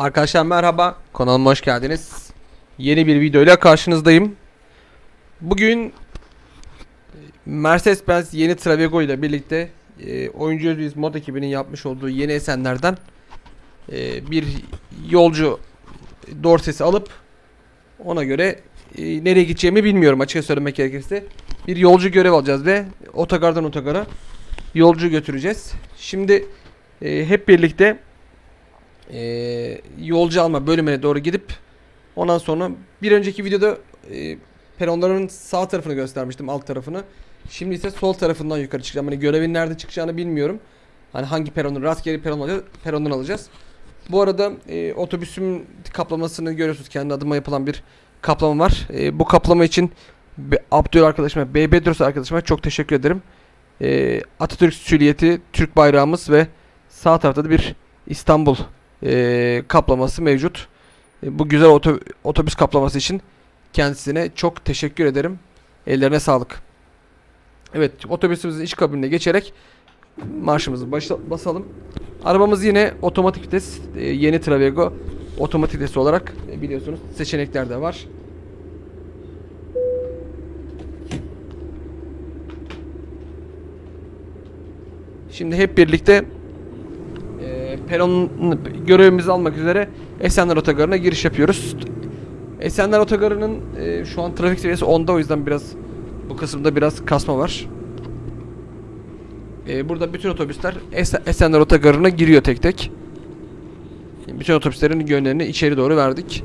Arkadaşlar merhaba. Kanalıma hoş geldiniz. Yeni bir videoyla karşınızdayım. Bugün Mercedes-Benz yeni Travego ile birlikte e, Oyuncu Özgürüz mod ekibinin yapmış olduğu yeni esenlerden e, bir yolcu dorsesi alıp ona göre e, nereye gideceğimi bilmiyorum açıkça söylemek gerekirse. Bir yolcu görev alacağız ve otogardan otogara yolcu götüreceğiz. Şimdi e, hep birlikte e, yolcu alma bölümüne doğru gidip ondan sonra bir önceki videoda e, peronların sağ tarafını göstermiştim alt tarafını. Şimdi ise sol tarafından yukarı çıkacağım. Hani görevin nerede çıkacağını bilmiyorum. Hani hangi peronun rastgele peron alacağız, perondan alacağız. Bu arada e, otobüsün kaplamasını görüyorsunuz. Kendi adıma yapılan bir kaplama var. E, bu kaplama için Abdül arkadaşıma, B. Bedros arkadaşıma çok teşekkür ederim. E, Atatürk süliyeti, Türk bayrağımız ve sağ tarafta da bir İstanbul e, kaplaması mevcut. E, bu güzel oto- otobüs kaplaması için kendisine çok teşekkür ederim. Ellerine sağlık. Evet, otobüsümüzün iç kabinine geçerek marşımızı başla- basalım. Arabamız yine otomatik vites, e, yeni Travego otomatik vites olarak e, biliyorsunuz seçenekler de var. Şimdi hep birlikte e, peron görevimizi almak üzere Esenler Otogarı'na giriş yapıyoruz. Esenler Otogarı'nın e, şu an trafik seviyesi 10'da o yüzden biraz bu kısımda biraz kasma var. E, burada bütün otobüsler Es- Esenler Otogarı'na giriyor tek tek. Bütün otobüslerin yönlerini içeri doğru verdik.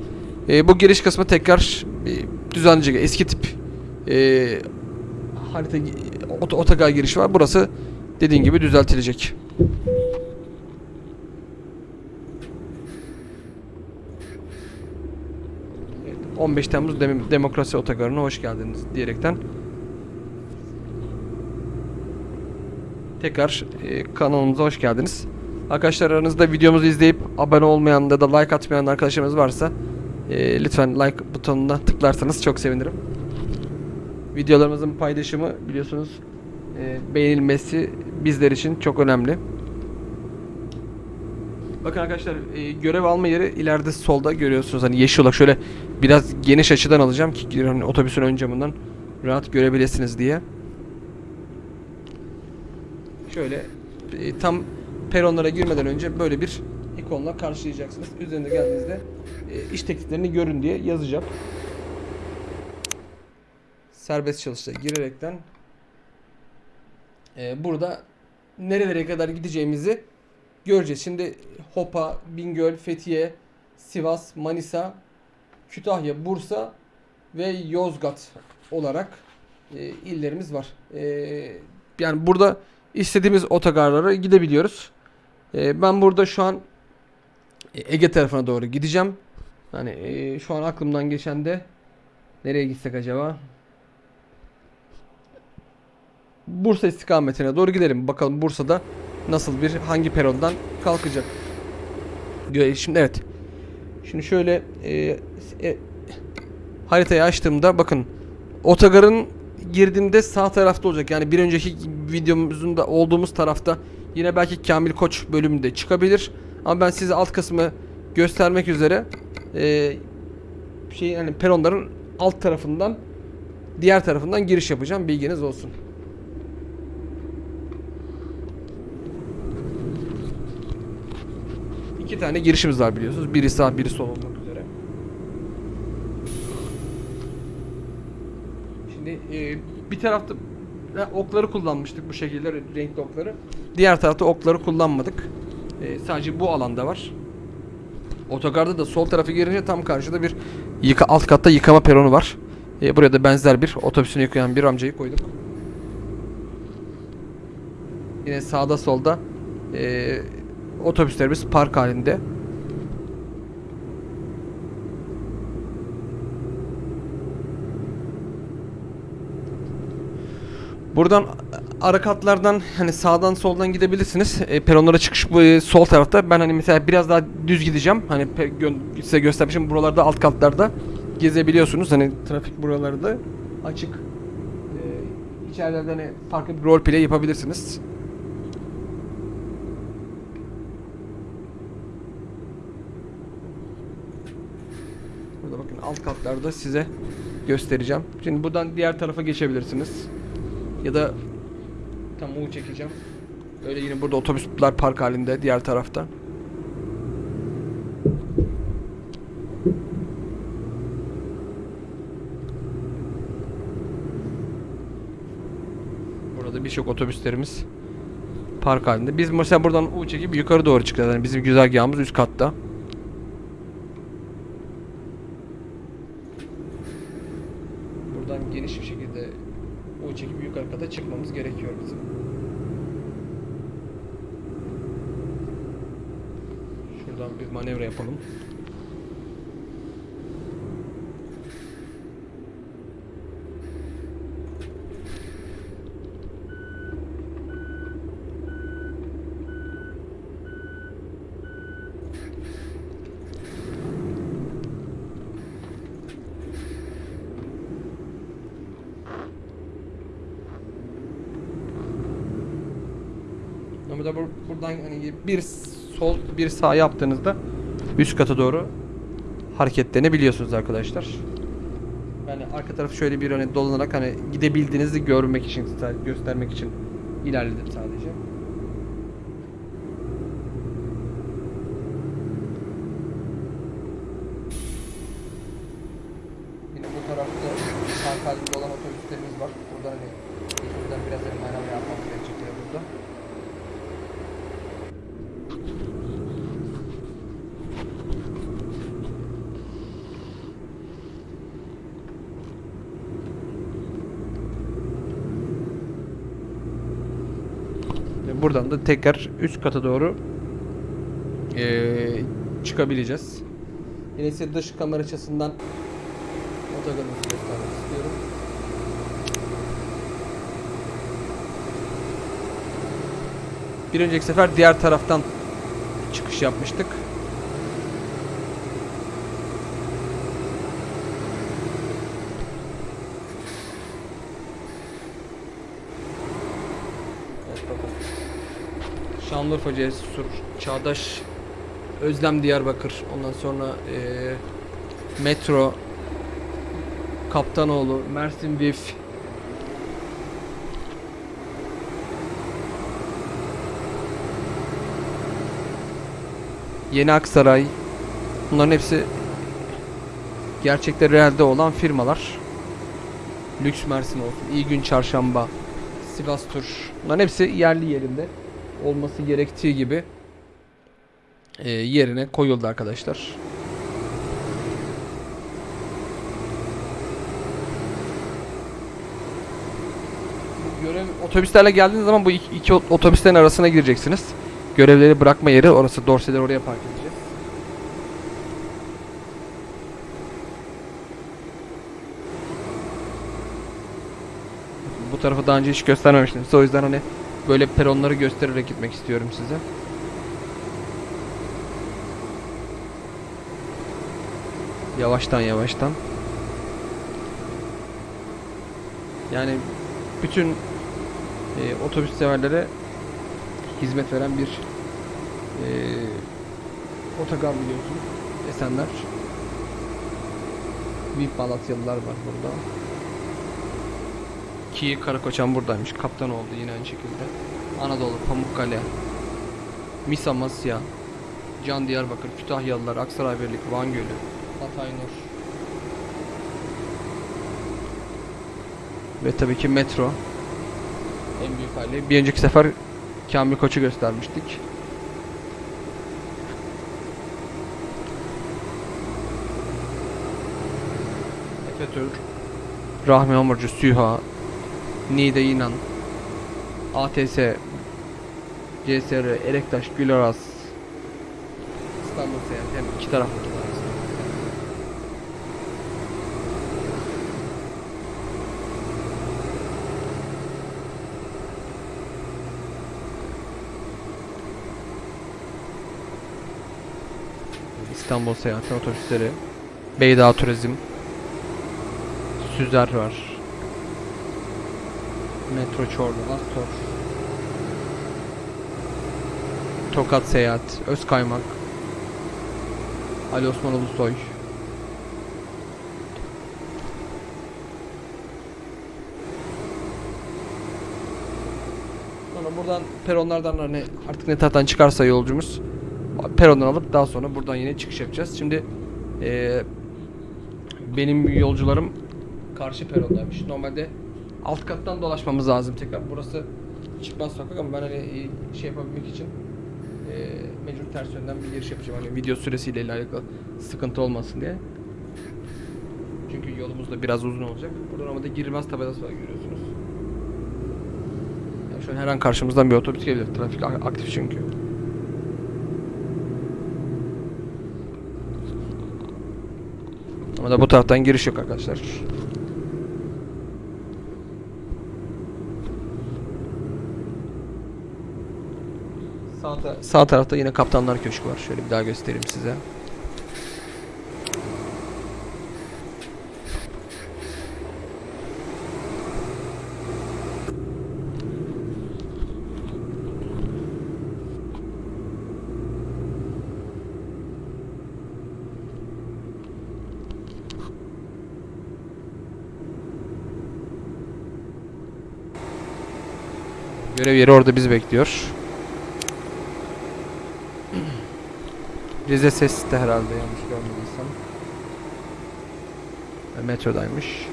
E, bu giriş kısmı tekrar e, düzenleyecek. Eski tip e, harita ot- otogar girişi var. Burası dediğin gibi düzeltilecek. Evet, 15 Temmuz Dem- Demokrasi Otogarı'na hoş geldiniz diyerekten tekrar e, kanalımıza hoş geldiniz. Arkadaşlar aranızda videomuzu izleyip abone olmayan ya da like atmayan arkadaşlarımız varsa e, lütfen like butonuna tıklarsanız çok sevinirim. Videolarımızın paylaşımı biliyorsunuz e, beğenilmesi bizler için çok önemli. Bakın arkadaşlar e, görev alma yeri ileride solda görüyorsunuz hani yeşil olarak şöyle biraz geniş açıdan alacağım ki hani otobüsün ön camından rahat görebilirsiniz diye. Şöyle e, tam peronlara girmeden önce böyle bir ikonla karşılayacaksınız. Üzerinde geldiğinizde e, iş tekliflerini görün diye yazacak. Serbest çalışta girerekten e, burada nerelere kadar gideceğimizi göreceğiz. Şimdi Hopa, Bingöl, Fethiye, Sivas, Manisa, Kütahya, Bursa ve Yozgat olarak e, illerimiz var. E, yani burada istediğimiz otogarlara gidebiliyoruz. E, ben burada şu an e, Ege tarafına doğru gideceğim. Hani e, şu an aklımdan geçen de nereye gitsek acaba? Bursa istikametine doğru gidelim. Bakalım Bursa'da nasıl bir hangi perondan kalkacak. Şimdi evet. Şimdi şöyle e, e, haritayı açtığımda bakın otogarın girdiğimde sağ tarafta olacak. Yani bir önceki videomuzun da olduğumuz tarafta yine belki Kamil Koç bölümünde çıkabilir. Ama ben size alt kısmı göstermek üzere e, şey yani peronların alt tarafından diğer tarafından giriş yapacağım. Bilginiz olsun. İki tane girişimiz var biliyorsunuz. Biri sağ, biri sol olmak üzere. Şimdi e, bir tarafta okları kullanmıştık bu şekilde renkli okları. Diğer tarafta okları kullanmadık. E, sadece bu alanda var. Otogarda da sol tarafı girince tam karşıda bir yıka, alt katta yıkama peronu var. E, buraya da benzer bir otobüsünü yıkayan bir amcayı koyduk. Yine sağda solda e, otobüslerimiz park halinde. Buradan ara katlardan hani sağdan soldan gidebilirsiniz. E, peronlara çıkış bu e, sol tarafta. Ben hani mesela biraz daha düz gideceğim. Hani gö- size göstermişim buralarda alt katlarda gezebiliyorsunuz. Hani trafik buralarda açık. E, içerilerde hani farklı bir rol play yapabilirsiniz. Alt katlarda size göstereceğim. Şimdi buradan diğer tarafa geçebilirsiniz. Ya da tam U çekeceğim. Öyle yine burada otobüsler park halinde diğer tarafta. Burada birçok otobüslerimiz park halinde. Biz mesela buradan U çekip yukarı doğru çıkacağız. Yani bizim güzergahımız üst katta. Buradan geniş bir şekilde U çekip yukarı kata çıkmamız gerekiyor bizim. Şuradan bir manevra yapalım. Ama da bur- buradan hani bir sol bir sağ yaptığınızda üst kata doğru hareketlenebiliyorsunuz arkadaşlar. Yani arka tarafı şöyle bir hani dolanarak hani gidebildiğinizi görmek için göstermek için ilerledim sadece. Yine bu tarafta park halinde olan otobüslerimiz var. Buradan hani buradan biraz hani manevra yapmamız gerekecek yine burada. Ve Buradan da tekrar üst kata doğru eee, çıkabileceğiz. Yine size dış kamera açısından otogarımızı göstermek istiyorum. Bir önceki sefer diğer taraftan çıkış yapmıştık. Evet, bakın. Şanlıurfa Cesur, Çağdaş, Özlem Diyarbakır, ondan sonra eee, Metro, Kaptanoğlu, Mersin Vif, Yeni Aksaray, bunların hepsi gerçekte realde olan firmalar. Lüks Mersin olsun, İyi Gün Çarşamba, Sivas Tur. Bunların hepsi yerli yerinde olması gerektiği gibi e, yerine koyuldu arkadaşlar. Görev otobüslerle geldiğiniz zaman bu iki, iki ot- otobüslerin arasına gireceksiniz. Görevleri bırakma yeri orası. Dorseleri oraya park edeceğiz. Bu tarafı daha önce hiç göstermemiştim. O yüzden hani böyle peronları göstererek gitmek istiyorum size. Yavaştan yavaştan. Yani bütün e, otobüs severlere hizmet veren bir e, otogar biliyorsun. Esenler. VIP Malatyalılar var burada. Ki Karakoçan buradaymış. Kaptan oldu yine aynı şekilde. Anadolu, Pamukkale, Mis Amasya, Can Diyarbakır, Kütahyalılar, Aksaray Birlik, Van Gölü, Hatay Nur. Ve tabii ki metro. En büyük hali. Bir önceki sefer Kamil Koç'u göstermiştik. Efetür, Rahmi Hamurcu, Süha, Nide İnan, ATS, CSR, Elektaş, Gülaras, İstanbul Seyahat hem iki taraflı. İstanbul Seyahat otobüsleri, Beydağ Turizm, Süzer var. Metro Çorlu'dan Tor. Tokat Seyahat, Öz Kaymak, Ali Osman Ulusoy. Sonra buradan peronlardan hani artık ne taraftan çıkarsa yolcumuz perondan alıp daha sonra buradan yine çıkış yapacağız. Şimdi e, benim yolcularım karşı perondaymış. Normalde alt kattan dolaşmamız lazım tekrar. Burası çıkmaz sokak ama ben hani e, şey yapabilmek için eee mecbur ters yönden bir giriş yapacağım. Hani video süresiyle alakalı sıkıntı olmasın diye. Çünkü yolumuz da biraz uzun olacak. Burada normalde girilmez tabelası var görüyorsunuz. Yani şu an her an karşımızdan bir otobüs gelebilir. Trafik aktif çünkü. Ama da bu taraftan giriş yok arkadaşlar. Sağ, ta- sağ tarafta yine Kaptanlar Köşkü var. Şöyle bir daha göstereyim size. Görev yeri orada bizi bekliyor. Rize Ses de herhalde yanlış görmediysem. Metrodaymış.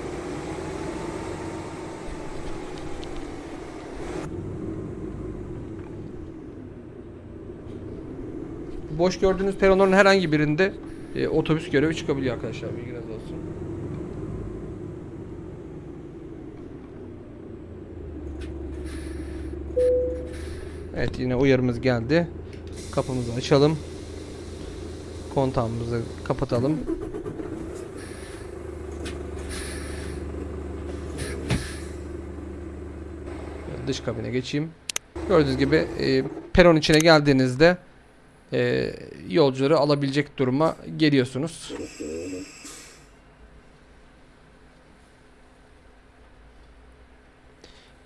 Boş gördüğünüz peronların herhangi birinde e, otobüs görevi çıkabiliyor arkadaşlar bilginiz olsun. Evet yine uyarımız geldi. Kapımızı açalım. Kontağımızı kapatalım. Dış kabine geçeyim. Gördüğünüz gibi e, peron içine geldiğinizde e, yolcuları alabilecek duruma geliyorsunuz.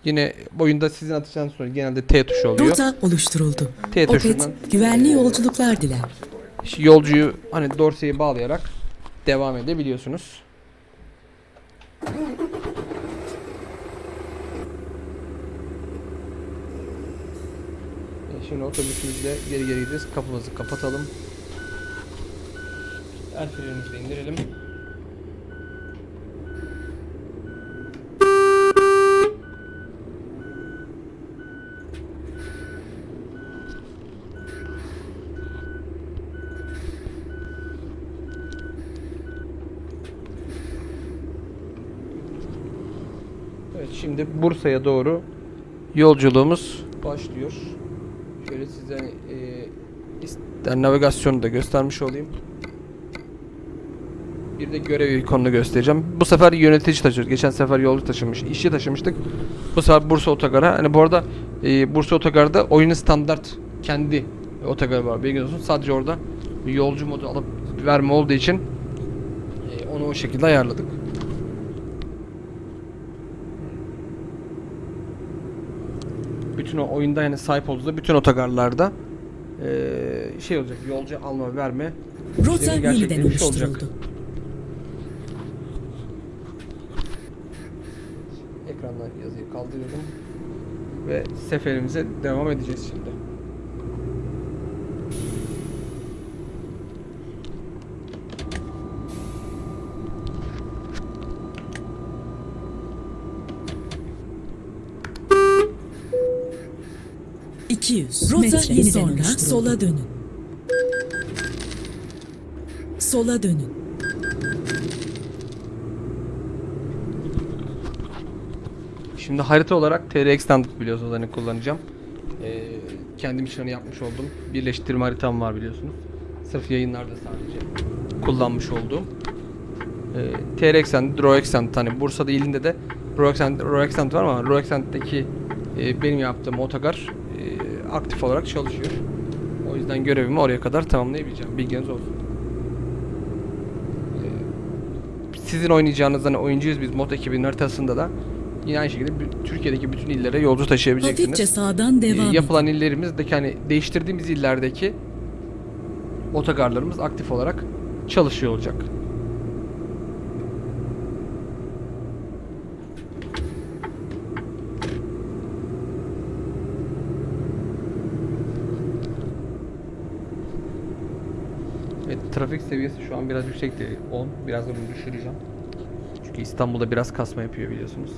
Yine oyunda sizin atacağınız sonuç genelde T tuşu oluyor. Rota oluşturuldu. T tuşundan Opet güvenli yolculuklar diler. İşte yolcuyu hani dorseyi bağlayarak devam edebiliyorsunuz. E, Şimdi otobüsümüzle geri geri gideceğiz. Kapımızı kapatalım. El frenimizi indirelim. Evet şimdi Bursa'ya doğru yolculuğumuz başlıyor. Şöyle size e, ister navigasyonu da göstermiş olayım. Bir de görev ikonunu göstereceğim. Bu sefer yönetici taşıyoruz. Geçen sefer yolcu taşımış, işçi taşımıştık. Bu sefer Bursa Otogar'a. Hani bu arada e, Bursa Otogar'da oyunun standart kendi otogarı var. Bilginiz olsun. Sadece orada yolcu modu alıp verme olduğu için e, onu o şekilde ayarladık. Bütün o oyunda yani sahip olduğu bütün otogarlarda eee, şey olacak yolcu alma verme Rota yeniden oluşturuldu. Ekrandan yazıyı kaldırıyorum ve seferimize devam edeceğiz şimdi. ...200 Rota metre yeniden sonra oluşturuldu. sola dönün. Sola dönün. Şimdi harita olarak TR Extended biliyorsunuz hani kullanacağım. Eee kendim için hani yapmış olduğum birleştirme haritam var biliyorsunuz. Sırf yayınlarda sadece kullanmış olduğum. Eee TR Extended, Raw Extended hani Bursa'da ilinde de Raw Extended var ama Raw Extended'deki eee, benim yaptığım otogar aktif olarak çalışıyor. O yüzden görevimi oraya kadar tamamlayabileceğim. Bilginiz olsun. Eee, sizin oynayacağınız hani oyuncuyuz biz mod ekibinin haritasında da yine aynı şekilde Türkiye'deki bütün illere yolcu taşıyabileceksiniz. Hafifçe sağdan Ee, devam yapılan illerimizdeki hani değiştirdiğimiz illerdeki otogarlarımız aktif olarak çalışıyor olacak. Evet, trafik seviyesi şu an biraz yüksekti. 10. Biraz da bunu düşüreceğim. Çünkü İstanbul'da biraz kasma yapıyor biliyorsunuz.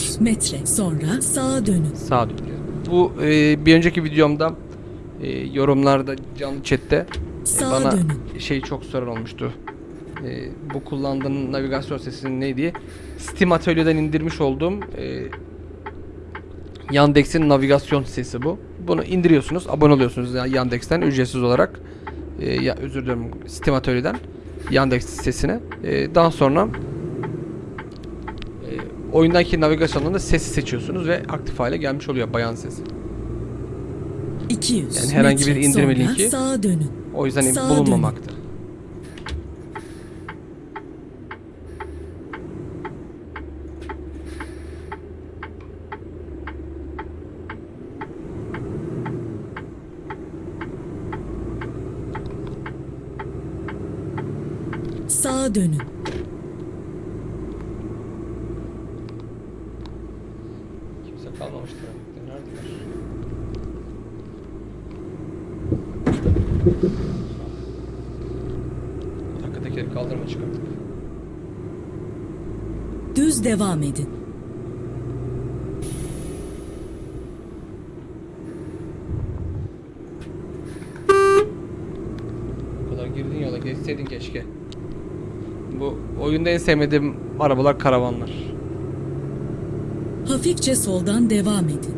200 metre sonra sağa dönün. sağa dönüyor. Bu e, bir önceki videomda e, yorumlarda canlı chatte e, Sağa bana dönün. şey çok soran olmuştu. E, bu kullandığın navigasyon sesinin ne diye. Steam Atölye'den indirmiş olduğum e, Yandex'in navigasyon sesi bu. Bunu indiriyorsunuz, abone oluyorsunuz ya- Yandex'ten ücretsiz olarak. E, ya özür dilerim Steam Atölye'den Yandex sesine. E, daha sonra oyundaki navigasyondan da sesi seçiyorsunuz ve aktif hale gelmiş oluyor bayan sesi. 200 Yani herhangi bir indirme linki sağa dönün. O yüzden Sağa bulunmamakta. Sağa dönün. Devam edin. Bu kadar girdin yola geçseydin keşke. Bu oyunda en sevmediğim arabalar karavanlar. Hafifçe soldan devam edin.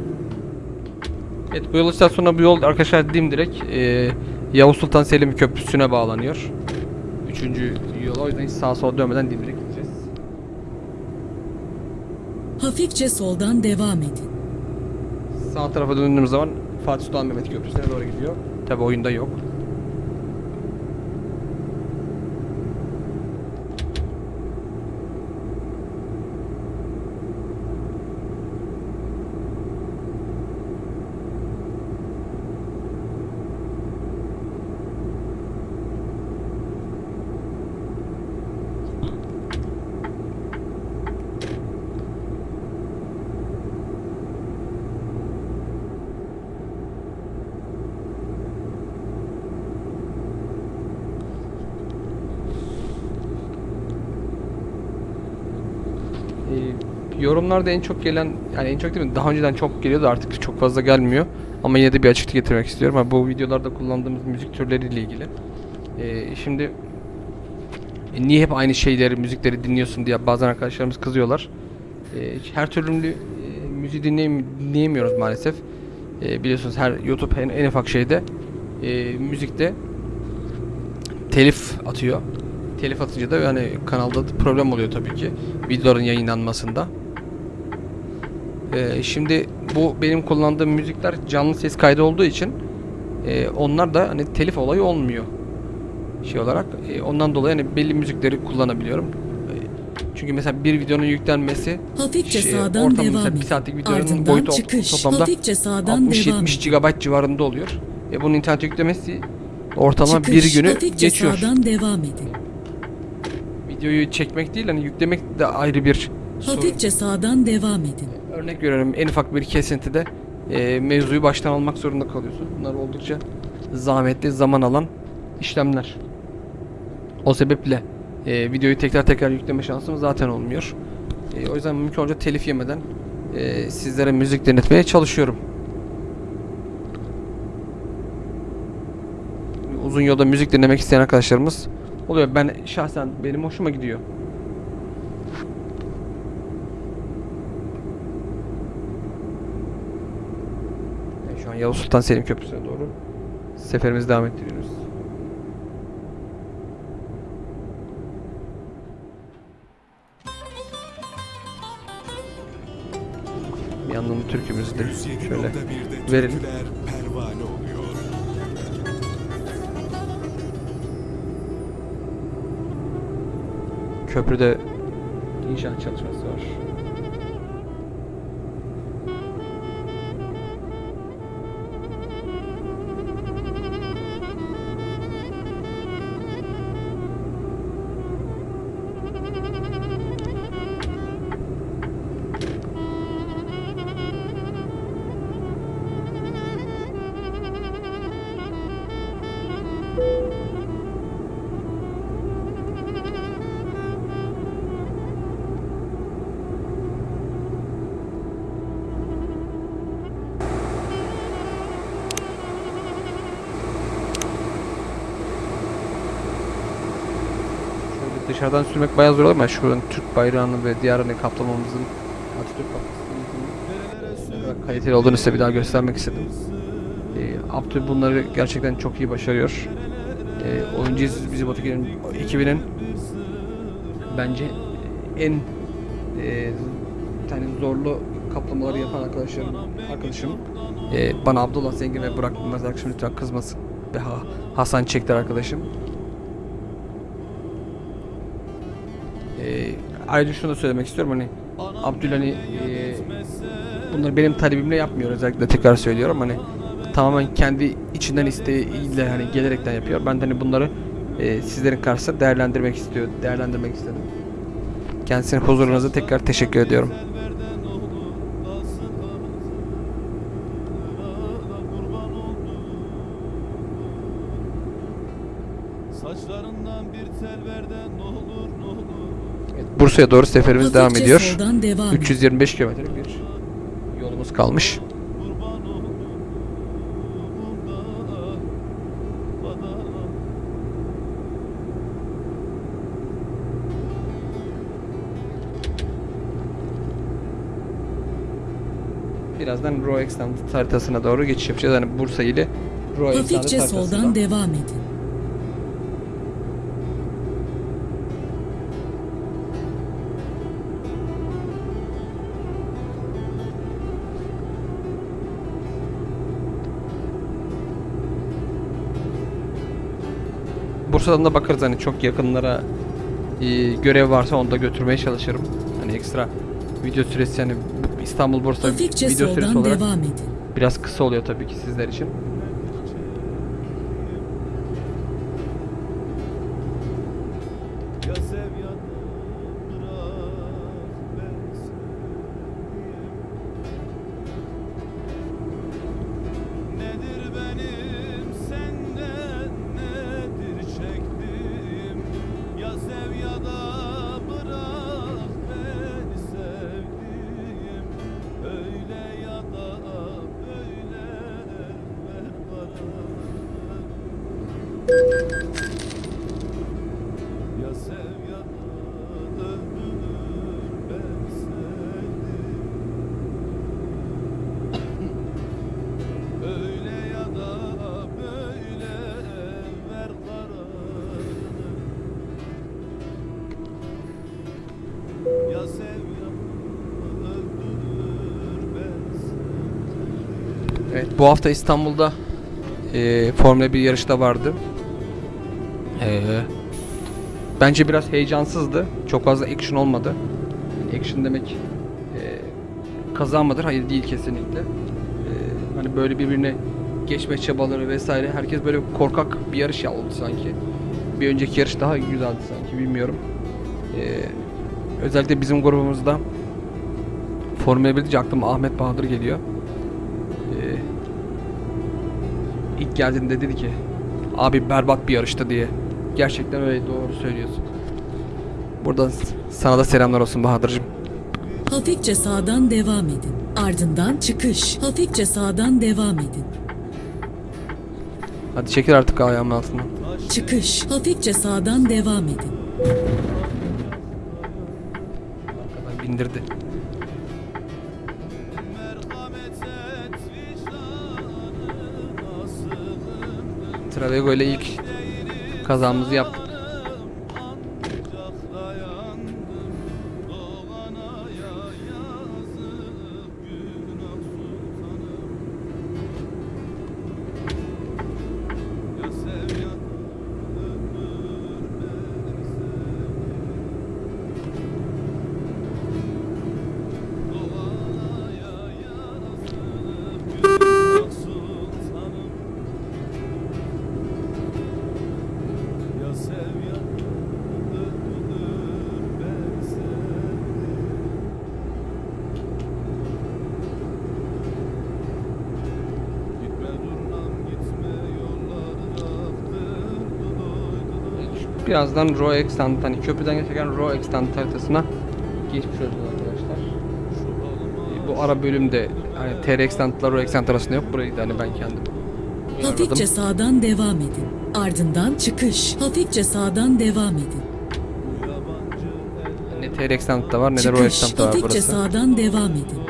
Evet bu yol istasyonuna bu yol arkadaşlar dimdirek e, Yavuz Sultan Selim Köprüsü'ne bağlanıyor. Üçüncü yol o yüzden hiç sağa sola dönmeden dimdirek gideceğiz. Hafifçe soldan devam edin. Sağ tarafa döndüğümüz zaman Fatih Sultan Mehmet Köprüsü'ne doğru gidiyor. Tabi oyunda yok. Ee, yorumlarda en çok gelen yani en çok değil mi daha önceden çok geliyordu artık çok fazla gelmiyor ama yine de bir açıklık getirmek istiyorum. Ha, bu videolarda kullandığımız müzik türleriyle ilgili. Ee, şimdi e, niye hep aynı şeyleri müzikleri dinliyorsun diye bazen arkadaşlarımız kızıyorlar. Ee, her türlü e, müziği dinleyem- dinleyemiyoruz maalesef. Ee, biliyorsunuz her YouTube en, en ufak şeyde e, müzikte telif atıyor. Telif atınca da yani kanalda da problem oluyor tabii ki videoların yayınlanmasında. Ee, şimdi bu benim kullandığım müzikler canlı ses kaydı olduğu için e, onlar da hani telif olayı olmuyor şey olarak. E, ondan dolayı hani belli müzikleri kullanabiliyorum. E, çünkü mesela bir videonun yüklenmesi Hafifçe şey, sağdan devam mesela bir saatlik videonun Ardından boyutu çıkış. toplamda Hafifçe sağdan devam 60-70 edin. GB civarında oluyor. E bunun internet yüklemesi ortalama Çıkış. bir günü Hafifçe geçiyor. sağdan devam edin. Videoyu çekmek değil hani yüklemek de ayrı bir sorun. Hafifçe sağdan devam edin. Örnek veriyorum en ufak bir kesintide e, mevzuyu baştan almak zorunda kalıyorsun. Bunlar oldukça zahmetli, zaman alan işlemler. O sebeple e, videoyu tekrar tekrar yükleme şansım zaten olmuyor. E, o yüzden mümkün olunca telif yemeden e, sizlere müzik denetmeye çalışıyorum. Uzun yolda müzik dinlemek isteyen arkadaşlarımız oluyor. Ben şahsen benim hoşuma gidiyor. An Yavuz Sultan Selim Köprüsü'ne doğru seferimizi devam ettiriyoruz. Bir yandan da türkümüzü de şöyle verelim. Köprüde inşaat çalışması var. Dışarıdan sürmek bayağı zor ama şuranın Türk bayrağını ve diğerini kaplamamızın Atatürk kaplamamızın kaliteli olduğunu size bir daha göstermek istedim. Ee, Abdü bunları gerçekten çok iyi başarıyor. Ee, oyuncu bizi Botekin'in ekibinin bence en e, tane zorlu kaplamaları yapan arkadaşlarım, arkadaşım e, bana Abdullah Zengin ve Burak Bilmez arkadaşım lütfen kızmasın. Ve Ha- Hasan Çekler arkadaşım. Ayrıca şunu da söylemek istiyorum hani Abdül hani e, bunları benim talebimle yapmıyor özellikle tekrar söylüyorum hani tamamen kendi içinden isteğiyle hani gelerekten yapıyor. Ben de hani bunları e, sizlerin karşısında değerlendirmek istiyor, değerlendirmek istedim. Kendisine huzurunuza tekrar teşekkür ediyorum. Bursa'ya doğru seferimiz devam Hafifçe ediyor. devam edin. 325 kilometrelik bir yolumuz kalmış. Birazdan Extended haritasına doğru geçiş yapacağız. Yani Bursa ile Raw Extended Hafifçe soldan devam edin. Bursa'dan da bakarız hani çok yakınlara e, görev varsa onu da götürmeye çalışırım. Hani ekstra video süresi yani İstanbul Bursa Hafifçe video süresi olarak devam edin. biraz kısa oluyor tabii ki sizler için. Bu hafta İstanbul'da e, Formula 1 yarışı da vardı. E, bence biraz heyecansızdı. Çok fazla action olmadı. Action demek e, kaza? Hayır değil kesinlikle. E, hani böyle birbirine geçme çabaları vesaire. Herkes böyle korkak bir yarış ya oldu sanki. Bir önceki yarış daha güzeldi sanki bilmiyorum. E, özellikle bizim grubumuzda Formula 1 deyince aklıma Ahmet Bahadır geliyor. İlk geldiğinde dedi ki abi berbat bir yarıştı diye. Gerçekten öyle doğru söylüyorsun. Buradan sana da selamlar olsun Bahadır'cığım. Hafifçe sağdan devam edin. Ardından çıkış. Hafifçe sağdan devam edin. Hadi çekil artık ayağımın altından. Çıkış. Hafifçe sağdan devam edin. Arkadan bindirdi. Travego ile ilk kazamızı yaptık. Birazdan Raw Extant hani köprüden geçerken Raw Extant haritasına geçmiş olacağız arkadaşlar. E, Bu ara bölümde hani TR Extant'la Raw Extant arasında yok. Burayı da hani ben kendim Hafifçe ayarladım. sağdan devam edin. Ardından çıkış. Hafifçe sağdan devam edin. Ne TR Extant'ta var ne de Çıkış. Extant'ta var Hafifçe burası. sağdan devam edin.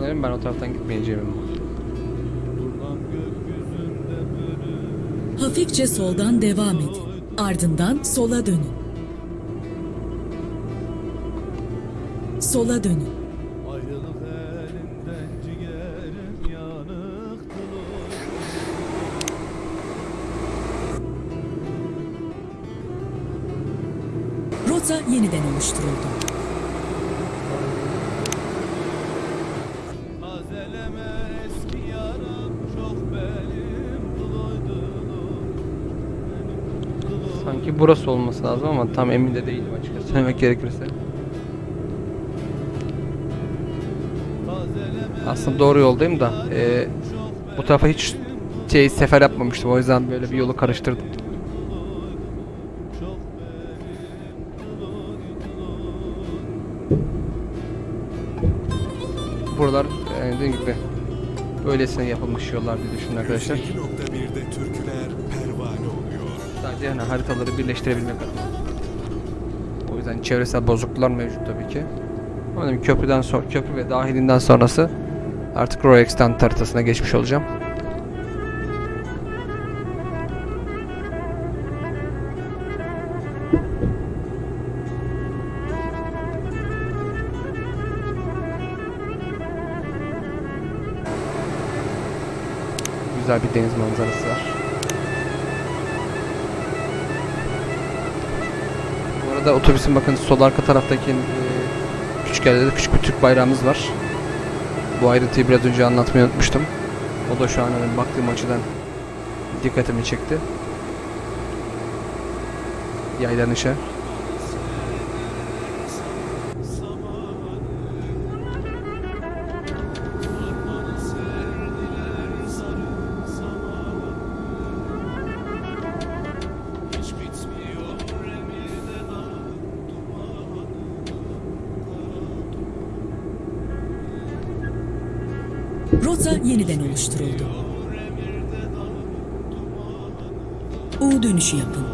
Otolarım ben o taraftan gitmeyeceğim Hafifçe soldan devam edin. Ardından sola dönün. Sola dönün. Rota yeniden oluşturuldu. Burası olması lazım ama tam emin de değilim açıkçası söylemek gerekirse. Aslında doğru yoldayım da e, bu tarafa hiç şey sefer yapmamıştım o yüzden böyle bir yolu karıştırdım. Buralar e, dediğim gibi böylesine yapılmış yollar diye düşünün arkadaşlar. 102.1'de türküler hani haritaları birleştirebilmek adına. O yüzden çevresel bozukluklar mevcut tabii ki. Ama dedim köprüden sonra köprü ve dahilinden sonrası artık Roy Extant haritasına geçmiş olacağım. Güzel bir deniz manzarası var. Arada otobüsün bakın sol arka taraftaki e, küçük yerde de küçük bir Türk bayrağımız var. Bu ayrıntıyı biraz önce anlatmayı unutmuştum. O da şu an hani baktığım açıdan dikkatimi çekti. Yaylanışa. Rota yeniden oluşturuldu. U dönüşü yapın.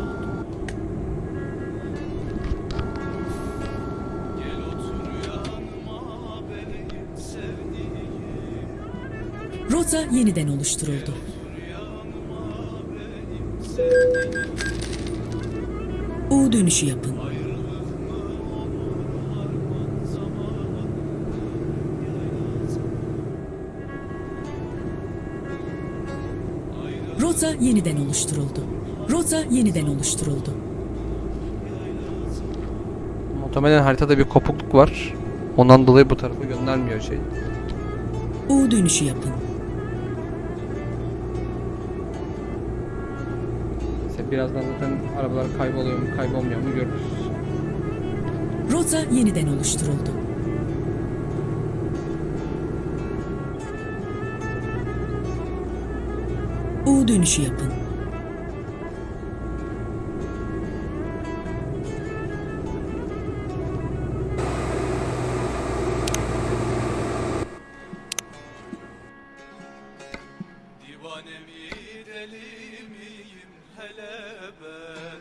Rota yeniden oluşturuldu. U dönüşü yapın. Rota yeniden oluşturuldu. Rota yeniden oluşturuldu. Muhtemelen haritada bir kopukluk var. Ondan dolayı bu tarafa göndermiyor şey. U dönüşü yapın. İşte birazdan zaten arabalar kayboluyor mu kaybolmuyor mu görürüz. Rota yeniden oluşturuldu. Dönüşü yapın. Divane mi deli miyim hele ben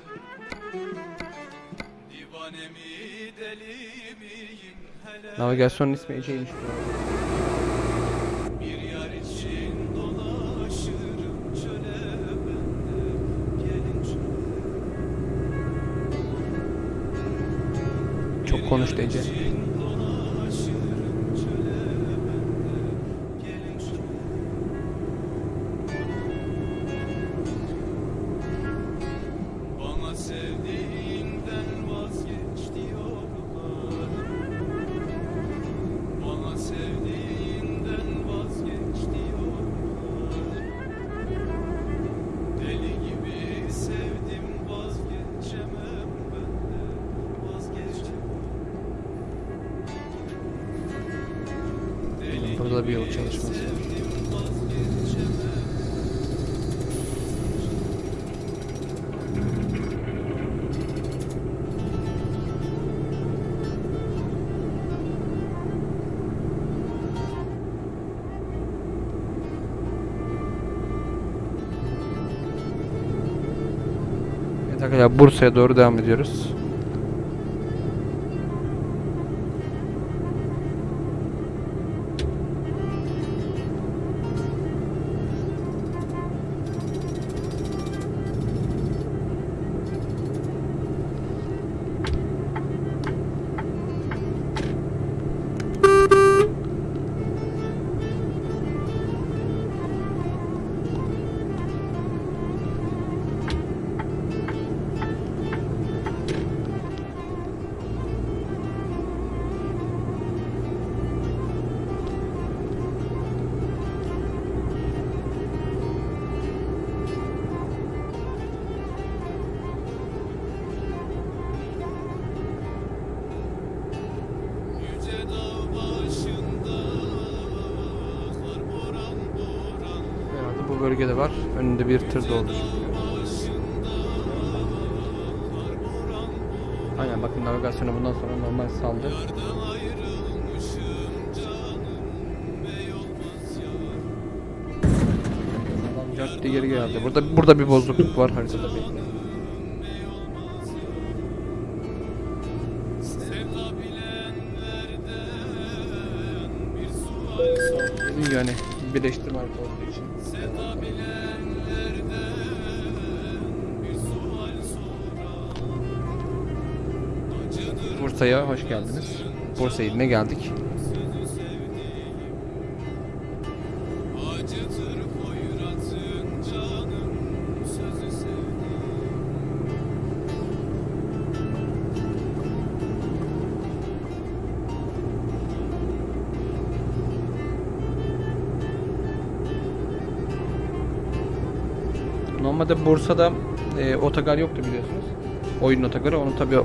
Divane mi deli miyim hele Navigasyonun ismi Ece'ymiş bu arada. Konuş diyeceğim. Bursa'ya doğru devam ediyoruz. Bölgede var. Önünde bir tır doldu şimdi. Aynen bakın navigasyonu bundan sonra normal saldı. Adam cadde geri geldi. Burada burada bir bozukluk var haritada. Hoş geldiniz. Bursa iline geldik. Normalde Bursa'da e, otogar yoktu biliyorsunuz. Oyun otogarı. Onu tabii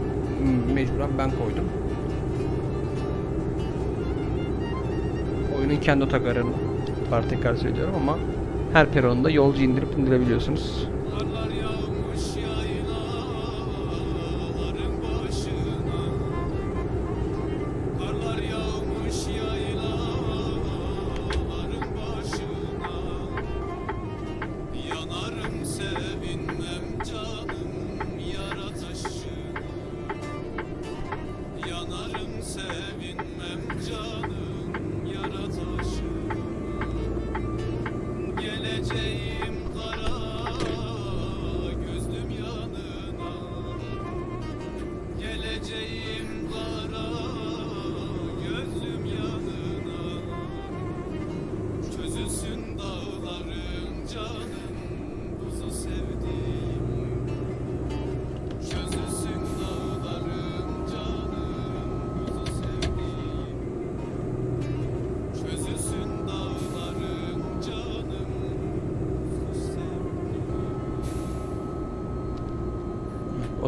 mecburen ben koydum. Oyunun kendi otogarını var tekrar söylüyorum ama her peronda yolcu indirip indirebiliyorsunuz.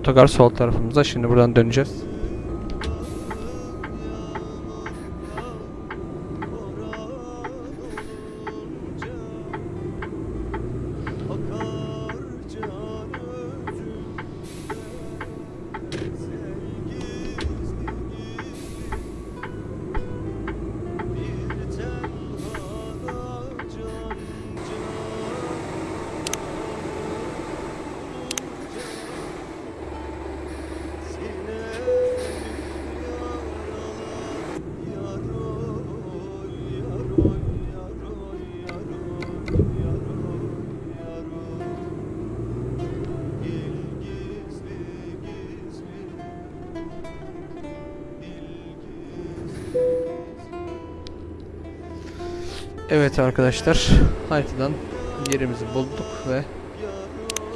Otogar sol tarafımızda. Şimdi buradan döneceğiz. Arkadaşlar haritadan yerimizi bulduk ve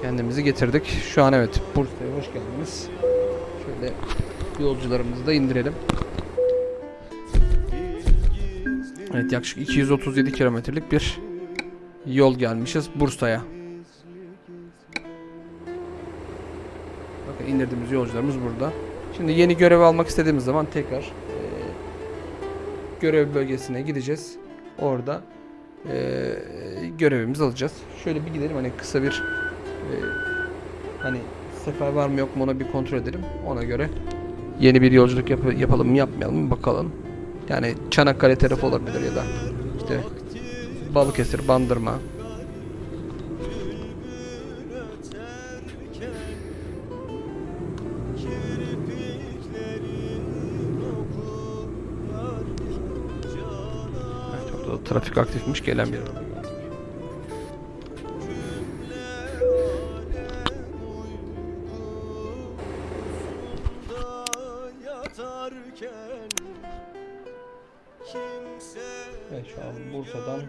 kendimizi getirdik. Şu an evet Bursa'ya hoş geldiniz. Şöyle yolcularımızı da indirelim. Evet yaklaşık 237 kilometrelik bir yol gelmişiz Bursa'ya. Bakın indirdiğimiz yolcularımız burada. Şimdi yeni görev almak istediğimiz zaman tekrar eee, görev bölgesine gideceğiz. Orada eee, görevimizi alacağız. Şöyle bir gidelim hani kısa bir eee, hani sefer var mı yok mu onu bir kontrol edelim. Ona göre yeni bir yolculuk yap- yapalım mı yapmayalım mı bakalım. Yani Çanakkale tarafı olabilir ya da işte Balıkesir, Bandırma. Trafik aktifmiş gelen bir araba. Evet şu an Bursa'dan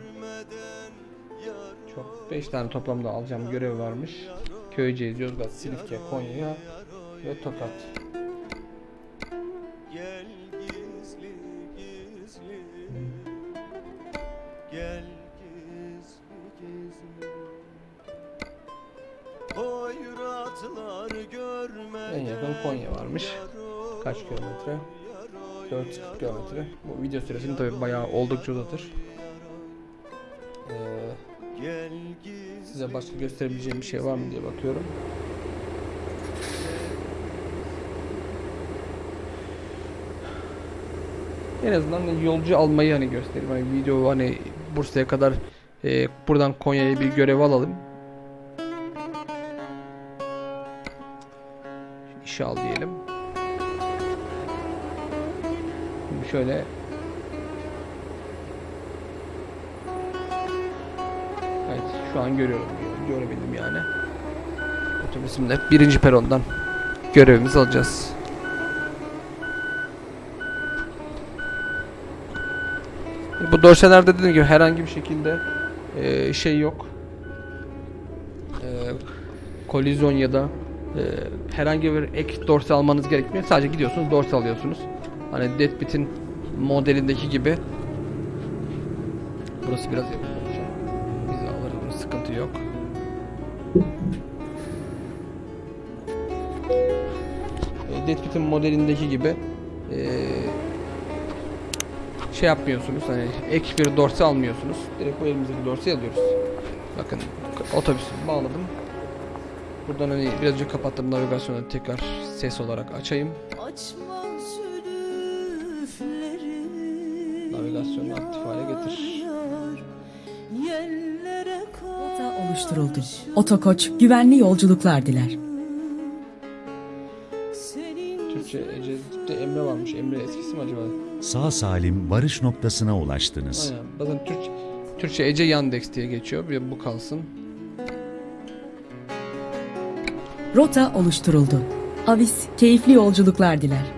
çok 5 tane toplamda alacağım görev varmış. Köyceğiz, Yozgat, Silifke, Konya ve Tokat. 440 kilometre. Bu video süresini tabi bayağı oldukça uzatır. Ee, size başka gösterebileceğim bir şey var mı diye bakıyorum. En azından yolcu almayı hani göstereyim. Hani video hani Bursa'ya kadar e, buradan Konya'ya bir görev alalım. İşe al diyelim. Şöyle Evet şu an görüyorum. Görebildim yani. Otobüsümde birinci perondan görevimizi alacağız. Bu dorselerde dediğim gibi herhangi bir şekilde eee, şey yok. Eee kolizyon ya da eee, herhangi bir ek dorse almanız gerekmiyor. Sadece gidiyorsunuz dorse alıyorsunuz. Hani Deadbit'in modelindeki gibi. Burası biraz yakın olacak. Biz alırız sıkıntı yok. E, Deadbit'in modelindeki gibi eee şey yapmıyorsunuz hani ek bir dorse almıyorsunuz. Direkt bu elimizdeki dorseyi alıyoruz. Bakın otobüsü bağladım. Buradan hani birazcık kapattım navigasyonu tekrar ses olarak açayım. Oluşturuldu. Otokoç güvenli yolculuklar diler. Türkçe Ece'de Emre varmış. Emre eskisi mi acaba? Sağ salim varış noktasına ulaştınız. Aynen. Bakın Türkçe, Türkçe Ece Yandex diye geçiyor. Bir bu kalsın. Rota oluşturuldu. Avis keyifli yolculuklar diler.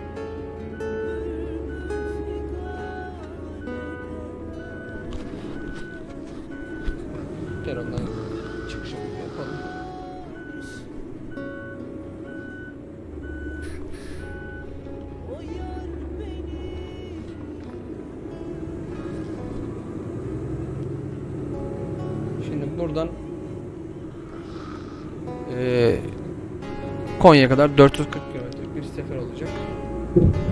Buradan eee Konya'ya kadar 440 kilometrelik bir sefer olacak.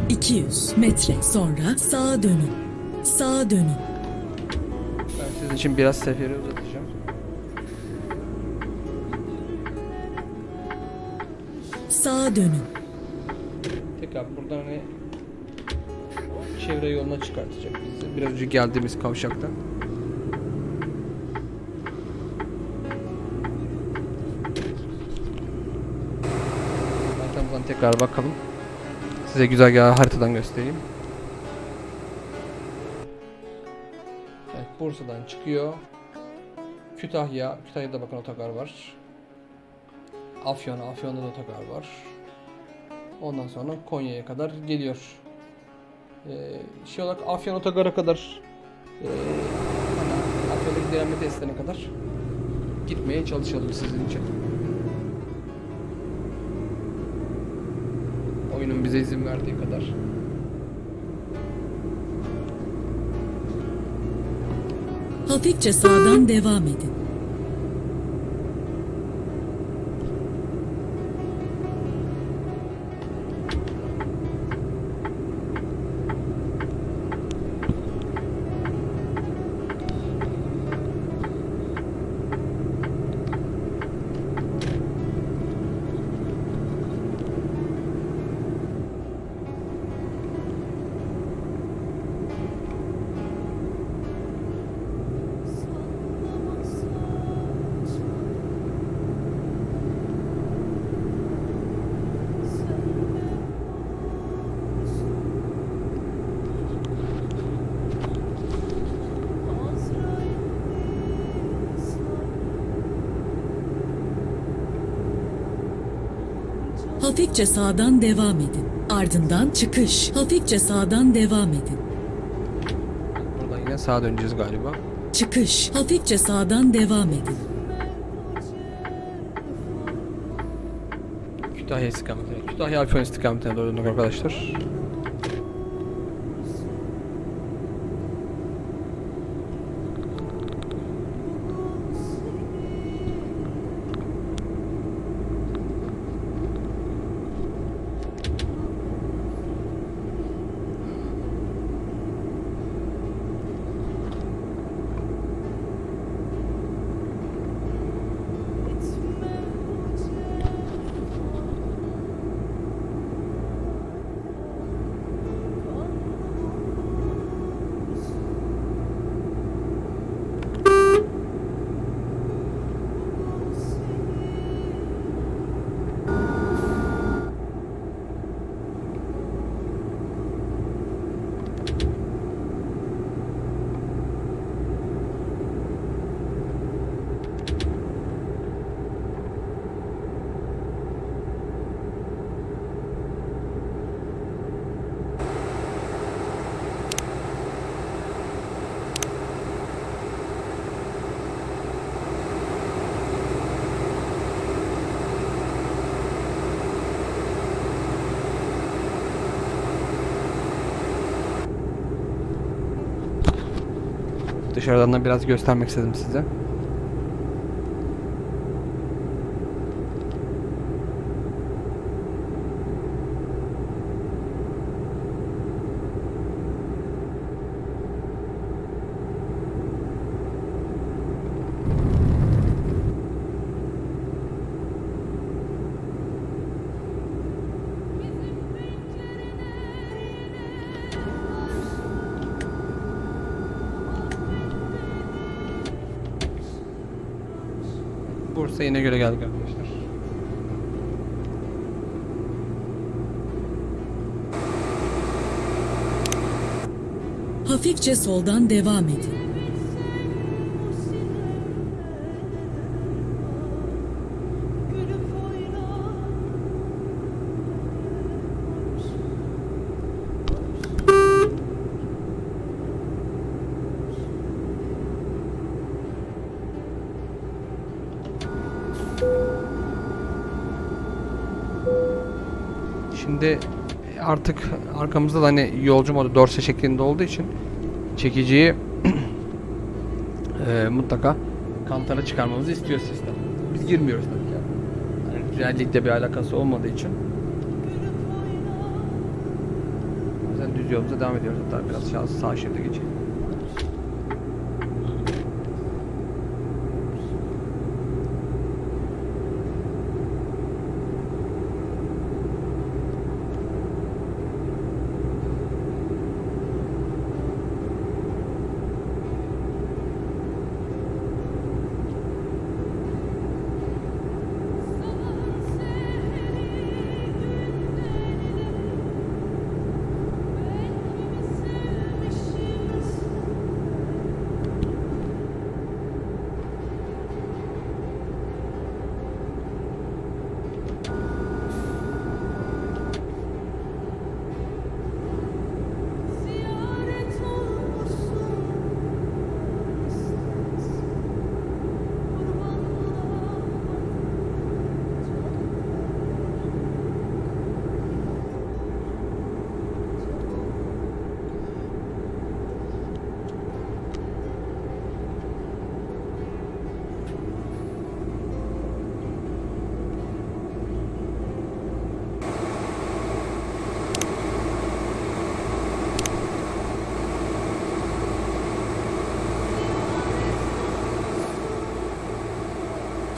200 metre sonra sağa dönün. Sağa dönün. Ben sizin için biraz seferi uzatacağım. Sağa dönün. Tekrar buradan hani çevre yoluna çıkartacak bizi. Biraz önce geldiğimiz kavşaktan. Tekrar bakalım. Size güzergahı haritadan göstereyim. Evet, Bursa'dan çıkıyor. Kütahya, Kütahya'da bakın otogar var. Afyon, Afyon'da da otogar var. Ondan sonra Konya'ya kadar geliyor. Ee, şey olarak Afyon Otogar'a kadar ee, deneme testlerine kadar gitmeye çalışalım sizin için. Oyunun bize izin verdiği kadar. Hafifçe sağdan devam edin. Hafifçe sağdan devam edin. Ardından çıkış. Hafifçe sağdan devam edin. Buradan yine sağa döneceğiz galiba. Çıkış. Hafifçe sağdan devam edin. Kütahya istikametine. Kütahya Afyon istikametine doğru döndük arkadaşlar. Dışarıdan da biraz göstermek istedim size. Bursa yine göre geldik arkadaşlar. Hafifçe soldan devam edin. Şimdi artık arkamızda da hani yolcu modu dorse şeklinde olduğu için çekiciyi eee, mutlaka kantara çıkarmamızı istiyor sistem. Biz girmiyoruz tabii ki. Yani güzellikle bir alakası olmadığı için. O yüzden düz yolumuza devam ediyoruz. Hatta biraz sağ şeride geçelim.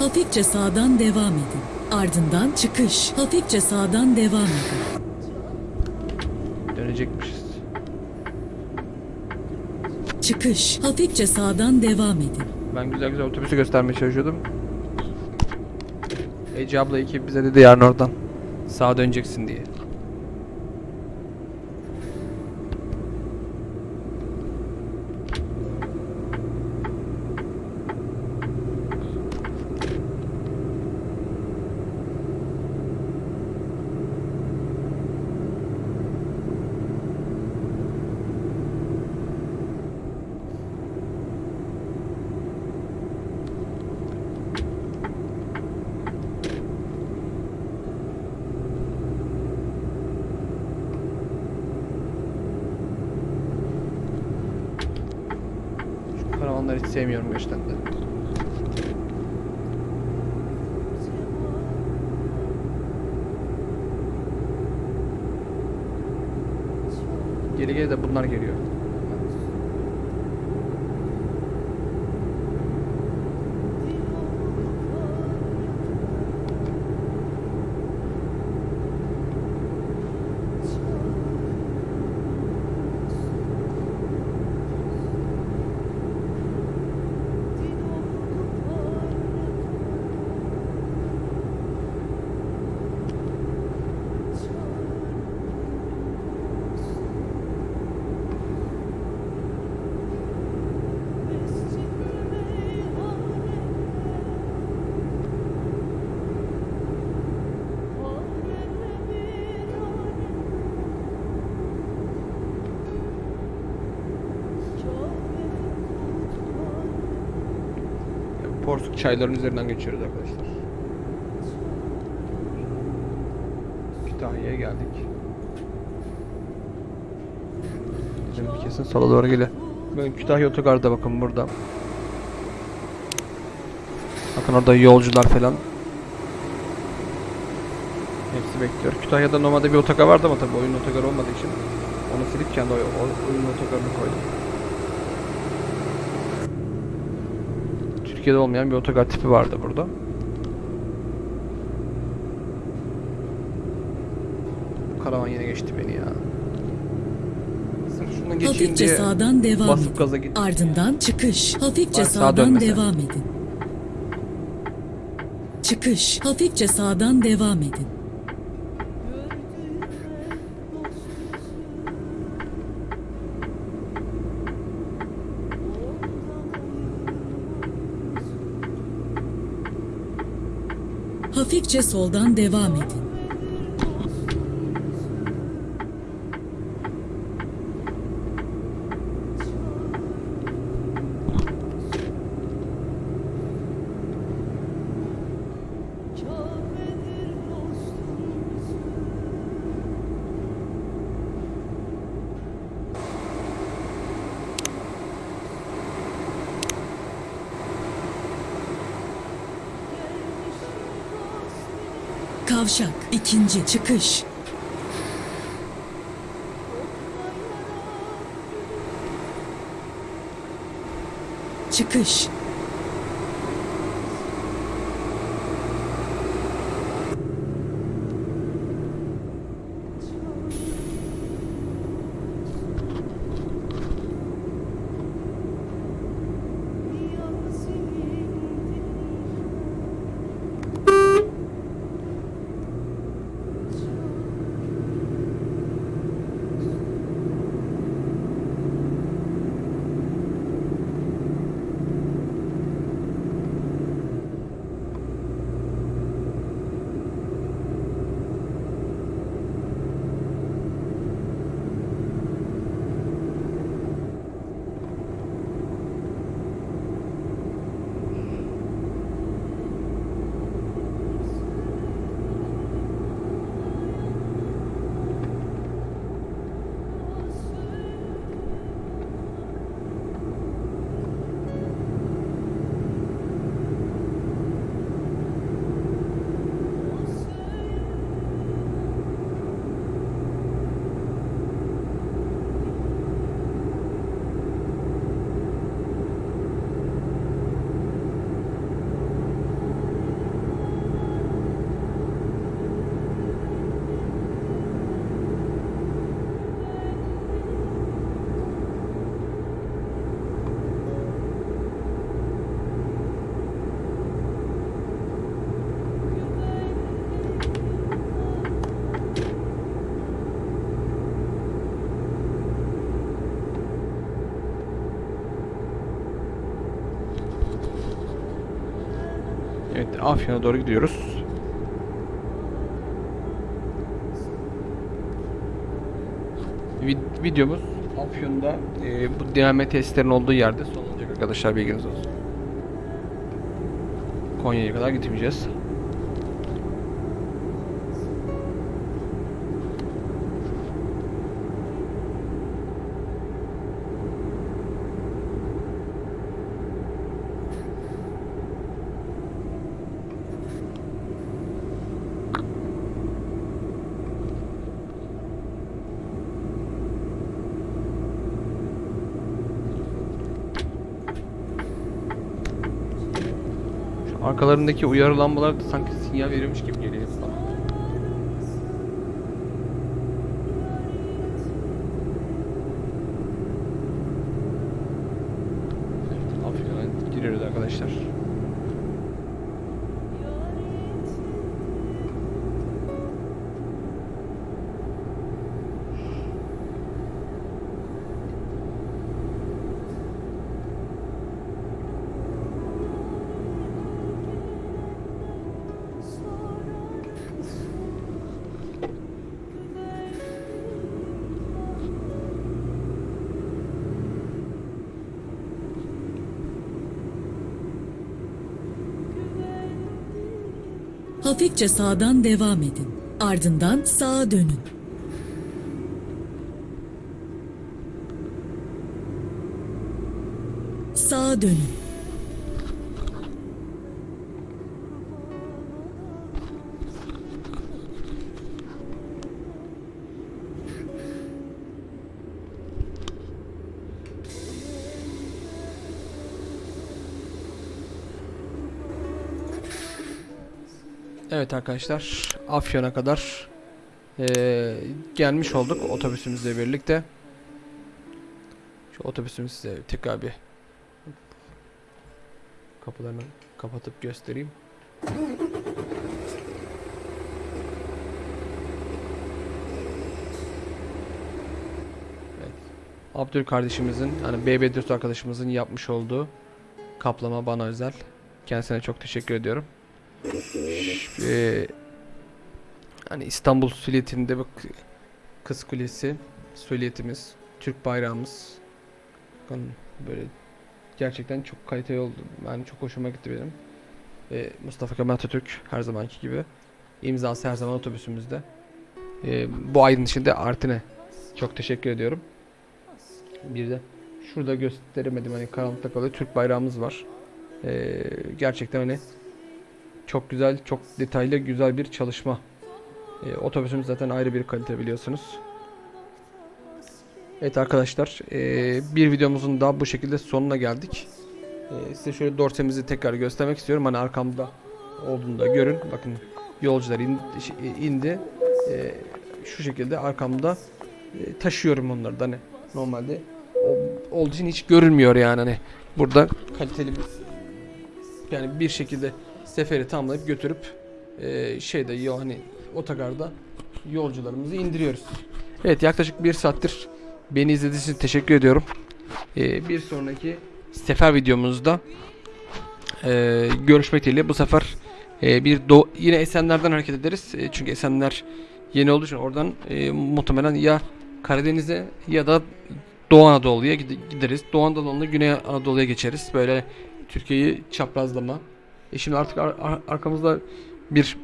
Hafifçe sağdan devam edin. Ardından çıkış. Hafifçe sağdan devam edin. Dönecekmişiz. Çıkış. Hafifçe sağdan devam edin. Ben güzel güzel otobüsü göstermeye çalışıyordum. Ece abla iki bize dedi yarın oradan. Sağa döneceksin diye. Şu karavanları hiç sevmiyorum gerçekten de. Geri geri de bunlar geliyor. Çayların üzerinden geçiyoruz arkadaşlar. Kütahya'ya geldik. Bir kesin sola doğru geliyor. Ben Kütahya otogarda bakın burada. Bakın orada yolcular falan. Hepsi bekliyor. Kütahya'da normalde bir otogar vardı ama tabii oyun otogarı olmadığı için onu silip kendi oyun otogarını koydum. Türkiye'de olmayan bir otogar tipi vardı burada. Bu Karavan yine geçti beni ya. Sırf geçeyim Hafifçe diye sağdan devam basıp edin. gaza gittim. Ardından çıkış. Hafifçe Bak, sağa sağdan dönmesen. devam edin. Çıkış. Hafifçe sağdan devam edin. Hafifçe soldan devam edin. İkinci çıkış. Çıkış. Afyon'a doğru gidiyoruz. Vid- videomuz Afyon'da e, bu diname testlerin olduğu yerde son olacak arkadaşlar bilginiz olsun. Konya'ya kadar gitmeyeceğiz. Şu arkalarındaki uyarı lambaları da sanki sinyal veriyormuş gibi geliyor. Hafifçe sağdan devam edin. Ardından sağa dönün. Sağa dönün. Evet arkadaşlar Afyon'a kadar eee, gelmiş olduk otobüsümüzle birlikte. Şu otobüsümüzü size tekrar bir kapılarını kapatıp göstereyim. Evet. Abdül kardeşimizin hani BB4 arkadaşımızın yapmış olduğu kaplama bana özel. Kendisine çok teşekkür ediyorum. Eee, hani İstanbul Siliyeti'nde bak Kız Kulesi, Siliyetimiz, Türk bayrağımız. Bakın böyle gerçekten çok kaliteli oldu. Ben çok hoşuma gitti benim. Ve Mustafa Kemal Atatürk her zamanki gibi imzası her zaman otobüsümüzde. Eee, bu ayın içinde Artin'e çok teşekkür ediyorum. Bir de şurada gösteremedim hani karanlıkta kalıyor Türk bayrağımız var. Eee, gerçekten hani güzel, çok detaylı, güzel bir çalışma. Ee, otobüsümüz zaten ayrı bir kalite biliyorsunuz. Evet arkadaşlar, ee, bir videomuzun daha bu şekilde sonuna geldik. Ee, size şöyle dorsemizi tekrar göstermek istiyorum. Hani arkamda olduğunu da görün. Bakın yolcular indi. indi. Ee, şu şekilde arkamda e, taşıyorum onları da hani normalde o- olduğu için hiç görünmüyor yani hani burada kaliteli bir yani bir şekilde seferi tamamlayıp götürüp e, şeyde yo hani otogarda yolcularımızı indiriyoruz. Evet yaklaşık bir saattir beni izlediğiniz için teşekkür ediyorum. E, bir sonraki sefer videomuzda e, görüşmek dileğiyle bu sefer e, bir do yine Esenler'den hareket ederiz. E, çünkü Esenler yeni olduğu için oradan e, muhtemelen ya Karadeniz'e ya da Doğu Anadolu'ya gide- gideriz. Doğu Anadolu'na Güney Anadolu'ya geçeriz. Böyle Türkiye'yi çaprazlama. E şimdi artık ar- ar- arkamızda bir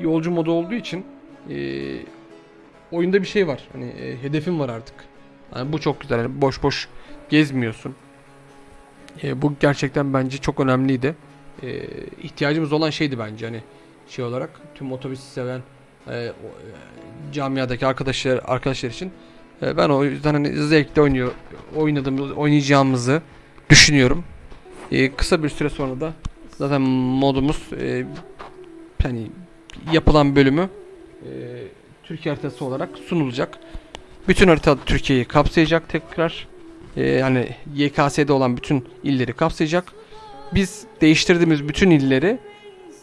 yolcu modu olduğu için e, oyunda bir şey var. Hani e, hedefim var artık. Yani bu çok güzel. Yani boş boş gezmiyorsun. E, bu gerçekten bence çok önemliydi. E, ihtiyacımız olan şeydi bence hani şey olarak tüm otobüsü seven e, o- e, camiadaki arkadaşlar arkadaşlar için e, ben o yüzden hani zevkle oynuyor oynadığımız oynayacağımızı düşünüyorum. E, kısa bir süre sonra da zaten modumuz e, hani yapılan bölümü e, Türkiye haritası olarak sunulacak. Bütün harita Türkiye'yi kapsayacak tekrar. E, yani YKS'de olan bütün illeri kapsayacak. Biz değiştirdiğimiz bütün illeri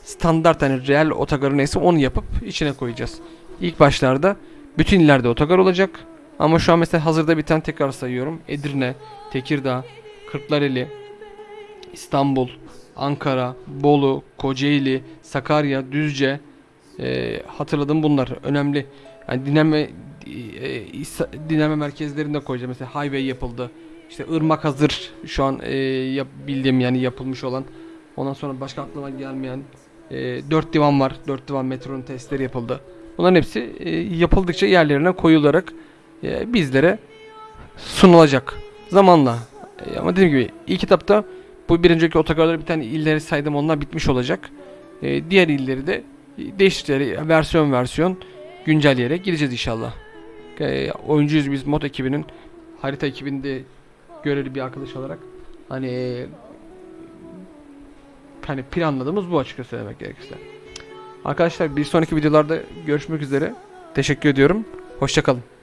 standart hani real otogarı neyse onu yapıp içine koyacağız. İlk başlarda bütün illerde otogar olacak. Ama şu an mesela hazırda bir tane tekrar sayıyorum. Edirne, Tekirdağ, Kırklareli, İstanbul, Ankara, Bolu, Kocaeli, Sakarya, Düzce e, hatırladım bunlar önemli. Yani dinleme e, İsa- dinleme merkezlerinde koyacağım. Mesela highway yapıldı. İşte ırmak hazır şu an e, yap, bildiğim yani yapılmış olan. Ondan sonra başka aklıma gelmeyen e, 4 divan var. 4 divan metronun testleri yapıldı. Bunların hepsi e, yapıldıkça yerlerine koyularak e, bizlere sunulacak zamanla. E, ama dediğim gibi ilk kitapta bu bir önceki otogarları bir tane illeri saydım onlar bitmiş olacak. E, diğer illeri de değişikleri versiyon versiyon güncelleyerek gideceğiz inşallah. E, oyuncuyuz biz mod ekibinin harita ekibinde görevli bir arkadaş olarak hani hani planladığımız bu açıkça söylemek gerekirse. Arkadaşlar bir sonraki videolarda görüşmek üzere. Teşekkür ediyorum. Hoşçakalın.